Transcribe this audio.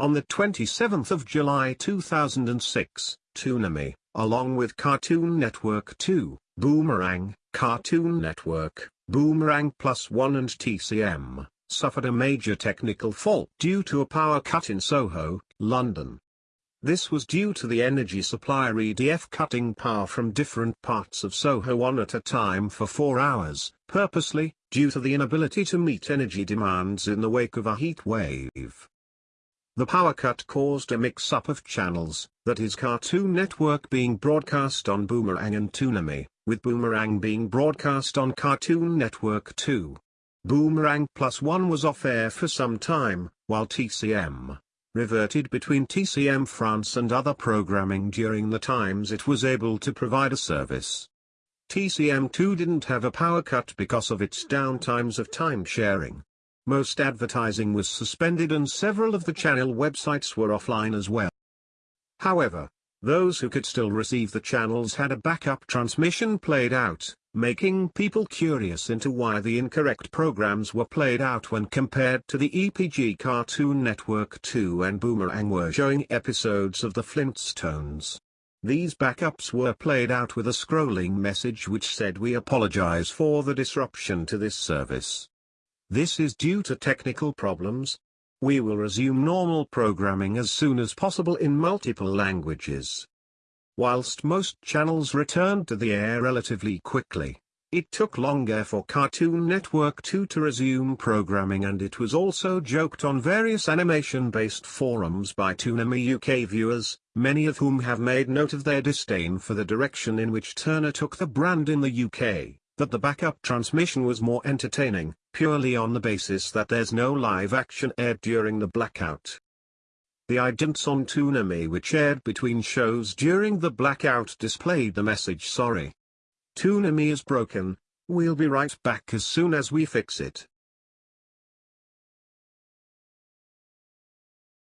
On the 27th of July 2006, Toonami, along with Cartoon Network 2, Boomerang, Cartoon Network, Boomerang Plus One and TCM, suffered a major technical fault due to a power cut in Soho, London. This was due to the energy supplier EDF cutting power from different parts of Soho one at a time for four hours, purposely, due to the inability to meet energy demands in the wake of a heat wave. The power cut caused a mix-up of channels, that is Cartoon Network being broadcast on Boomerang and Toonami, with Boomerang being broadcast on Cartoon Network 2. Boomerang Plus One was off air for some time, while TCM, reverted between TCM France and other programming during the times it was able to provide a service. TCM2 didn't have a power cut because of its downtimes of time sharing. Most advertising was suspended and several of the channel websites were offline as well. However, those who could still receive the channels had a backup transmission played out, making people curious into why the incorrect programs were played out when compared to the EPG Cartoon Network 2 and Boomerang were showing episodes of the Flintstones. These backups were played out with a scrolling message which said we apologize for the disruption to this service. This is due to technical problems. We will resume normal programming as soon as possible in multiple languages. Whilst most channels returned to the air relatively quickly, it took longer for Cartoon Network 2 to resume programming and it was also joked on various animation-based forums by Toonami UK viewers, many of whom have made note of their disdain for the direction in which Turner took the brand in the UK, that the backup transmission was more entertaining, purely on the basis that there's no live action aired during the blackout. The idents on Toonami which aired between shows during the blackout displayed the message sorry. Toonami is broken, we'll be right back as soon as we fix it.